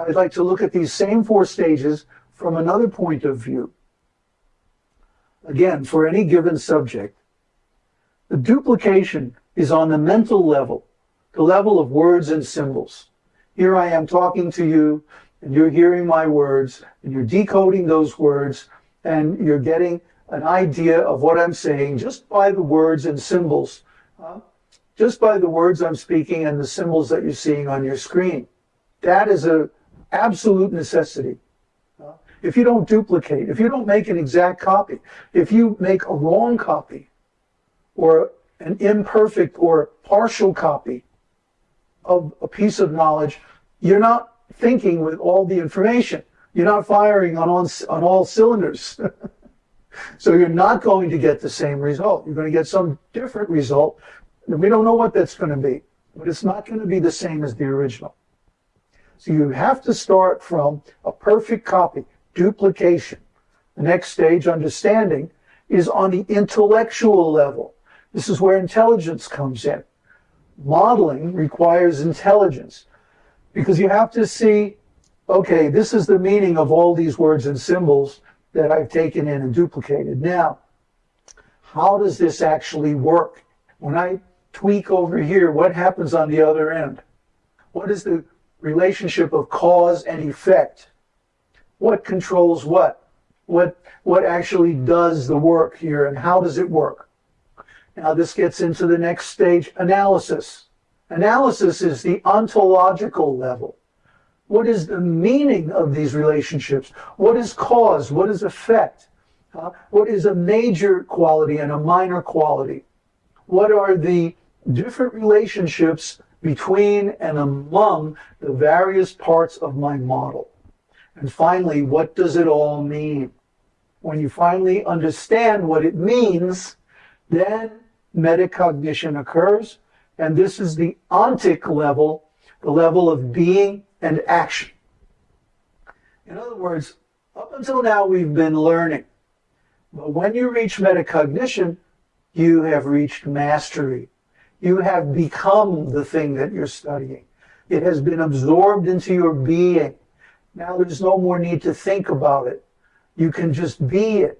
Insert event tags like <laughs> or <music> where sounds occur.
Now I'd like to look at these same four stages from another point of view. Again, for any given subject, the duplication is on the mental level, the level of words and symbols. Here I am talking to you, and you're hearing my words, and you're decoding those words, and you're getting an idea of what I'm saying just by the words and symbols, uh, just by the words I'm speaking and the symbols that you're seeing on your screen. That is an absolute necessity. If you don't duplicate, if you don't make an exact copy, if you make a wrong copy, or an imperfect or partial copy of a piece of knowledge, you're not thinking with all the information. You're not firing on, on, on all cylinders. <laughs> so you're not going to get the same result. You're going to get some different result. And we don't know what that's going to be, but it's not going to be the same as the original. So you have to start from a perfect copy, duplication. The next stage, understanding, is on the intellectual level. This is where intelligence comes in. Modeling requires intelligence because you have to see, okay, this is the meaning of all these words and symbols that I've taken in and duplicated. Now, how does this actually work? When I tweak over here, what happens on the other end? What is the relationship of cause and effect? What controls what? What, what actually does the work here and how does it work? Now this gets into the next stage, analysis. Analysis is the ontological level. What is the meaning of these relationships? What is cause? What is effect? Uh, what is a major quality and a minor quality? What are the different relationships between and among the various parts of my model? And finally, what does it all mean? When you finally understand what it means, then metacognition occurs, and this is the ontic level, the level of being and action. In other words, up until now we've been learning. But when you reach metacognition, you have reached mastery. You have become the thing that you're studying. It has been absorbed into your being. Now there's no more need to think about it. You can just be it.